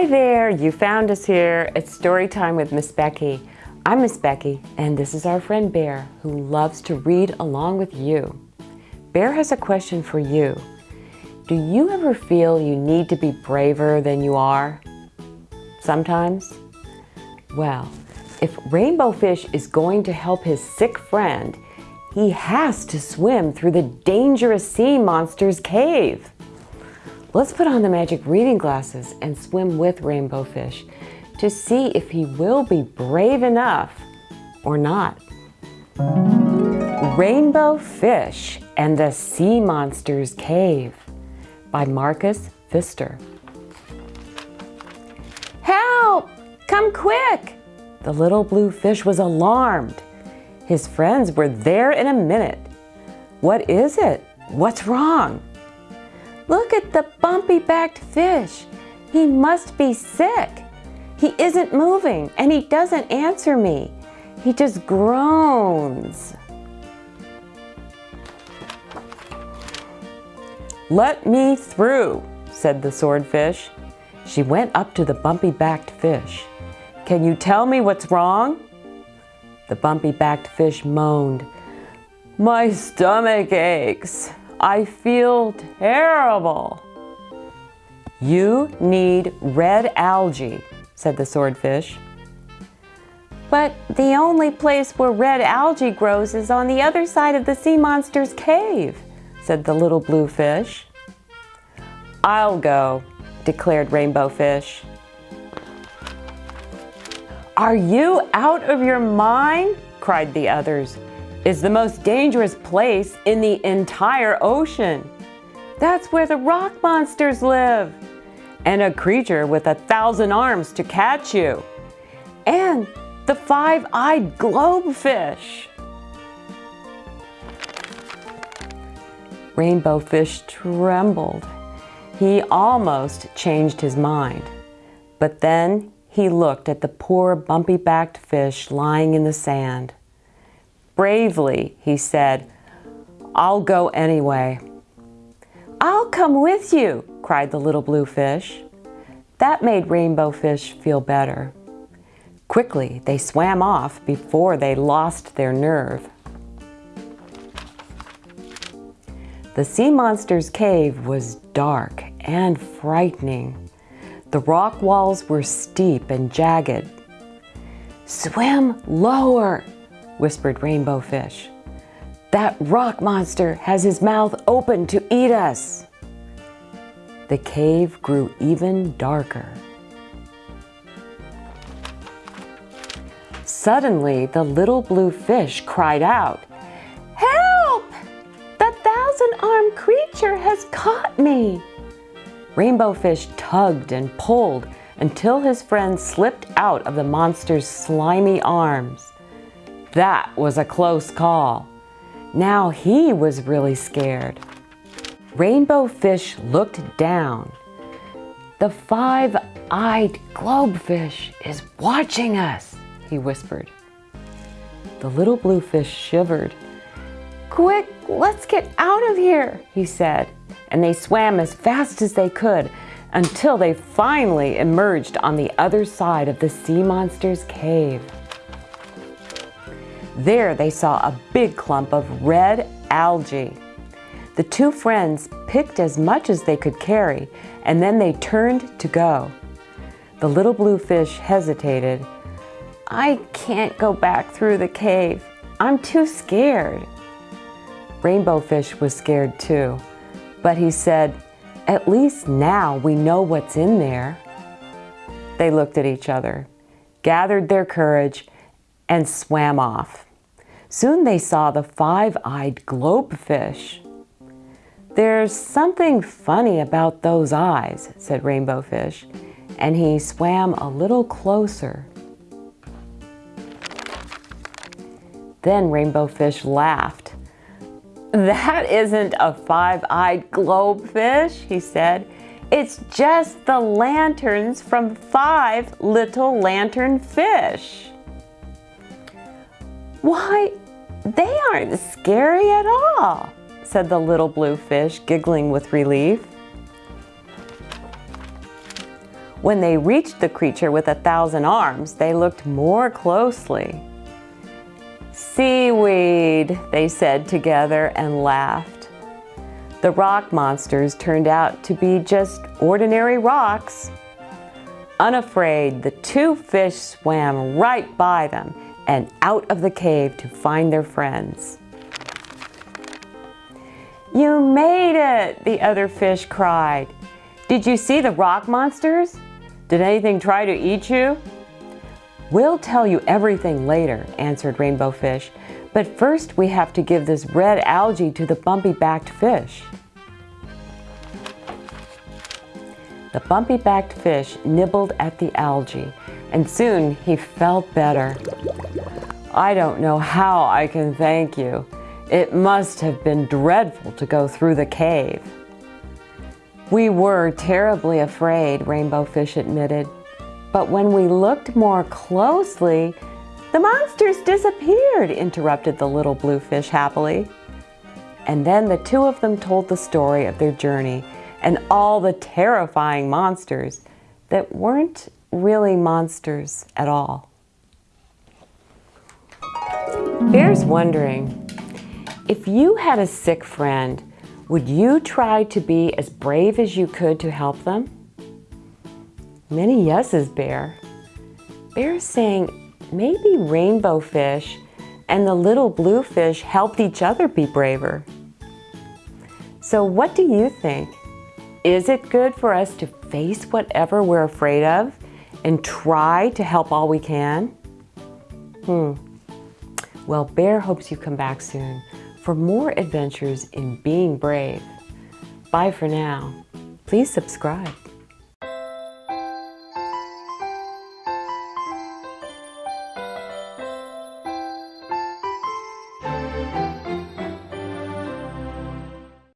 Hi there, you found us here. It's story time with Miss Becky. I'm Miss Becky, and this is our friend Bear, who loves to read along with you. Bear has a question for you. Do you ever feel you need to be braver than you are? Sometimes? Well, if Rainbow Fish is going to help his sick friend, he has to swim through the dangerous sea monster's cave. Let's put on the magic reading glasses and swim with Rainbow Fish to see if he will be brave enough or not. Rainbow Fish and the Sea Monster's Cave by Marcus Pfister. Help! Come quick! The little blue fish was alarmed. His friends were there in a minute. What is it? What's wrong? Look at the bumpy-backed fish. He must be sick. He isn't moving and he doesn't answer me. He just groans. Let me through, said the swordfish. She went up to the bumpy-backed fish. Can you tell me what's wrong? The bumpy-backed fish moaned. My stomach aches. I feel terrible. You need red algae, said the swordfish. But the only place where red algae grows is on the other side of the sea monster's cave, said the little blue fish. I'll go, declared Rainbow Fish. Are you out of your mind? cried the others is the most dangerous place in the entire ocean. That's where the rock monsters live. And a creature with a thousand arms to catch you. And the five-eyed globefish. Rainbow Fish trembled. He almost changed his mind. But then he looked at the poor bumpy-backed fish lying in the sand. Bravely, he said, I'll go anyway. I'll come with you, cried the little blue fish. That made Rainbow Fish feel better. Quickly, they swam off before they lost their nerve. The sea monster's cave was dark and frightening. The rock walls were steep and jagged. Swim lower, whispered Rainbow Fish. That rock monster has his mouth open to eat us. The cave grew even darker. Suddenly, the little blue fish cried out, Help! The thousand-armed creature has caught me! Rainbow Fish tugged and pulled until his friend slipped out of the monster's slimy arms. That was a close call. Now he was really scared. Rainbow Fish looked down. The five-eyed globefish is watching us, he whispered. The little blue fish shivered. Quick, let's get out of here, he said. And they swam as fast as they could until they finally emerged on the other side of the sea monster's cave. There they saw a big clump of red algae. The two friends picked as much as they could carry and then they turned to go. The little blue fish hesitated. I can't go back through the cave. I'm too scared. Rainbow Fish was scared too, but he said, at least now we know what's in there. They looked at each other, gathered their courage, and swam off. Soon they saw the five-eyed globefish. There's something funny about those eyes, said Rainbow Fish, and he swam a little closer. Then Rainbow Fish laughed. That isn't a five-eyed globefish, he said. It's just the lanterns from five little lantern fish. Why, they aren't scary at all, said the little blue fish, giggling with relief. When they reached the creature with a thousand arms, they looked more closely. Seaweed, they said together and laughed. The rock monsters turned out to be just ordinary rocks. Unafraid, the two fish swam right by them and out of the cave to find their friends. You made it, the other fish cried. Did you see the rock monsters? Did anything try to eat you? We'll tell you everything later, answered Rainbow Fish. But first we have to give this red algae to the bumpy-backed fish. The bumpy-backed fish nibbled at the algae, and soon he felt better. I don't know how I can thank you. It must have been dreadful to go through the cave. We were terribly afraid, Rainbow Fish admitted. But when we looked more closely, the monsters disappeared, interrupted the little blue fish happily. And then the two of them told the story of their journey and all the terrifying monsters that weren't really monsters at all. Bear's wondering, if you had a sick friend, would you try to be as brave as you could to help them? Many yeses, Bear. Bear's saying maybe rainbow fish and the little blue fish helped each other be braver. So what do you think? Is it good for us to face whatever we're afraid of and try to help all we can? Hmm. Well, Bear hopes you come back soon for more adventures in being brave. Bye for now. Please subscribe.